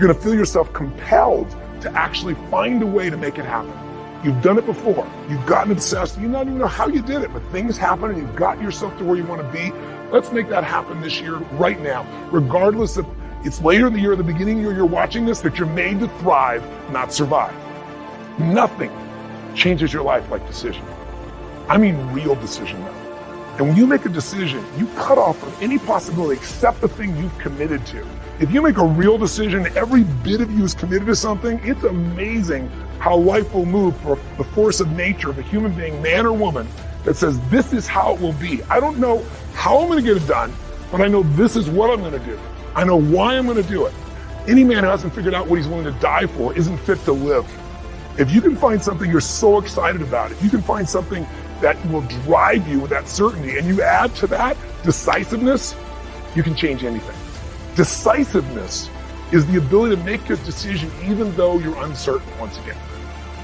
You're going to feel yourself compelled to actually find a way to make it happen. You've done it before. You've gotten obsessed. You don't even know how you did it, but things happen and you've got yourself to where you want to be. Let's make that happen this year, right now, regardless of it's later in the year, the beginning year, you're watching this, that you're made to thrive, not survive. Nothing changes your life like decision. I mean real decision though. And when you make a decision, you cut off from any possibility except the thing you've committed to. If you make a real decision, every bit of you is committed to something, it's amazing how life will move for the force of nature of a human being, man or woman, that says, this is how it will be. I don't know how I'm going to get it done, but I know this is what I'm going to do. I know why I'm going to do it. Any man who hasn't figured out what he's willing to die for isn't fit to live. If you can find something you're so excited about, if you can find something that will drive you with that certainty and you add to that decisiveness, you can change anything. Decisiveness is the ability to make a decision even though you're uncertain once again.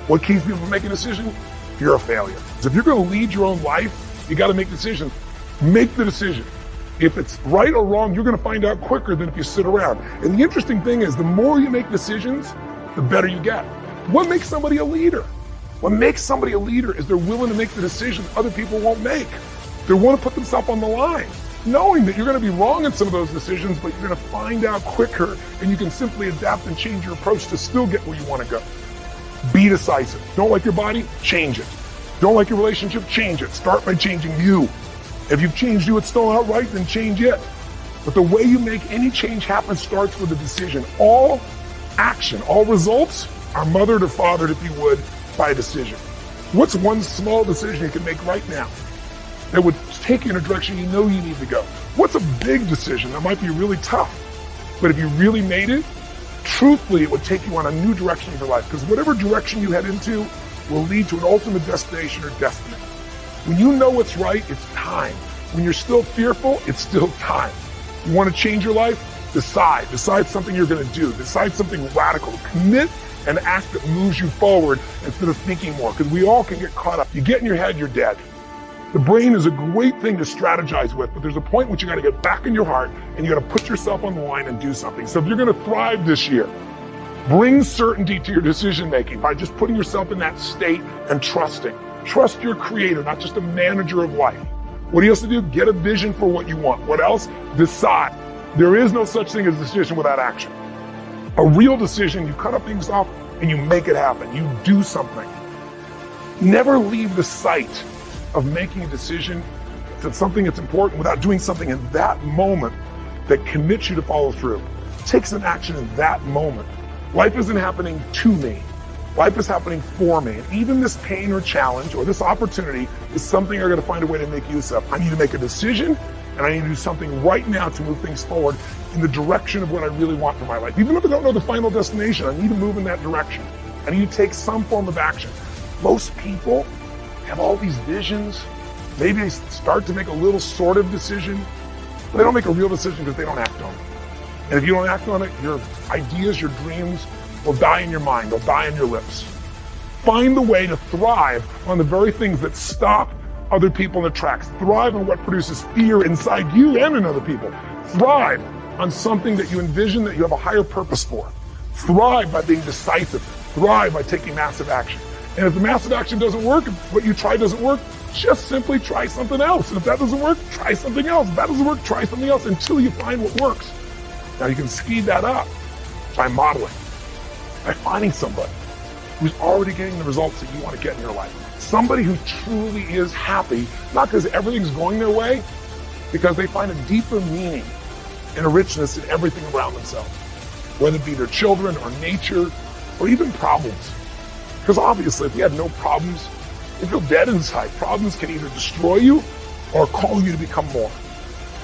What keeps people from making a decision? You're a failure. So if you're going to lead your own life, you got to make decisions. Make the decision. If it's right or wrong, you're going to find out quicker than if you sit around. And the interesting thing is the more you make decisions, the better you get. What makes somebody a leader? What makes somebody a leader is they're willing to make the decisions other people won't make. They want to put themselves on the line knowing that you're going to be wrong in some of those decisions, but you're going to find out quicker and you can simply adapt and change your approach to still get where you want to go. Be decisive. Don't like your body? Change it. Don't like your relationship? Change it. Start by changing you. If you've changed you, it's still not right, then change it. But the way you make any change happen starts with a decision. All action, all results are mothered or fathered, if you would, by a decision. What's one small decision you can make right now that would take you in a direction you know you need to go? What's a big decision that might be really tough? But if you really made it, truthfully, it would take you on a new direction in your life because whatever direction you head into will lead to an ultimate destination or destiny. When you know what's right, it's time. When you're still fearful, it's still time. You want to change your life? Decide. Decide something you're going to do. Decide something radical. Commit an act that moves you forward instead of thinking more because we all can get caught up. You get in your head, you're dead. The brain is a great thing to strategize with, but there's a point which you got to get back in your heart and you got to put yourself on the line and do something. So if you're going to thrive this year, bring certainty to your decision making by just putting yourself in that state and trusting. Trust your creator, not just a manager of life. What he has to do? Get a vision for what you want. What else? Decide. There is no such thing as a decision without action. A real decision, you cut up things off and you make it happen. You do something. Never leave the sight of making a decision to something that's important without doing something in that moment that commits you to follow through. Take some action in that moment. Life isn't happening to me. Life is happening for me. And even this pain or challenge or this opportunity is something I got to find a way to make use of. I need to make a decision and I need to do something right now to move things forward in the direction of what I really want for my life. Even if I don't know the final destination, I need to move in that direction. I need to take some form of action. Most people have all these visions. Maybe they start to make a little sort of decision, but they don't make a real decision because they don't act on it. And if you don't act on it, your ideas, your dreams will die in your mind. They'll die on your lips. Find the way to thrive on the very things that stop other people in the tracks. Thrive on what produces fear inside you and in other people. Thrive on something that you envision that you have a higher purpose for. Thrive by being decisive. Thrive by taking massive action. And if the massive action doesn't work, what you try doesn't work, just simply try something else. And if that doesn't work, try something else. If that doesn't work, try something else until you find what works. Now you can speed that up by modeling, by finding somebody who's already getting the results that you want to get in your life. Somebody who truly is happy, not because everything's going their way, because they find a deeper meaning and a richness in everything around themselves, whether it be their children or nature or even problems. Because obviously, if you have no problems, if you feel dead inside. Problems can either destroy you or call you to become more.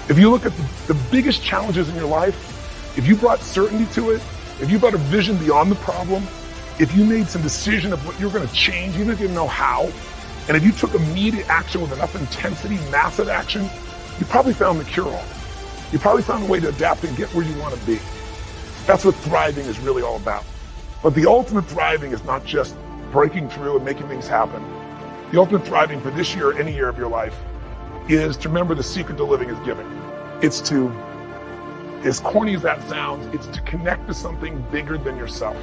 If you look at the, the biggest challenges in your life, if you brought certainty to it, if you brought a vision beyond the problem, if you made some decision of what you're going to change, even if you didn't know how, and if you took immediate action with enough intensity, massive action, you probably found the cure-all. You probably found a way to adapt and get where you want to be. That's what thriving is really all about. But the ultimate thriving is not just breaking through and making things happen. The ultimate thriving for this year, or any year of your life, is to remember the secret to living is giving. It's to as corny as that sounds, it's to connect to something bigger than yourself.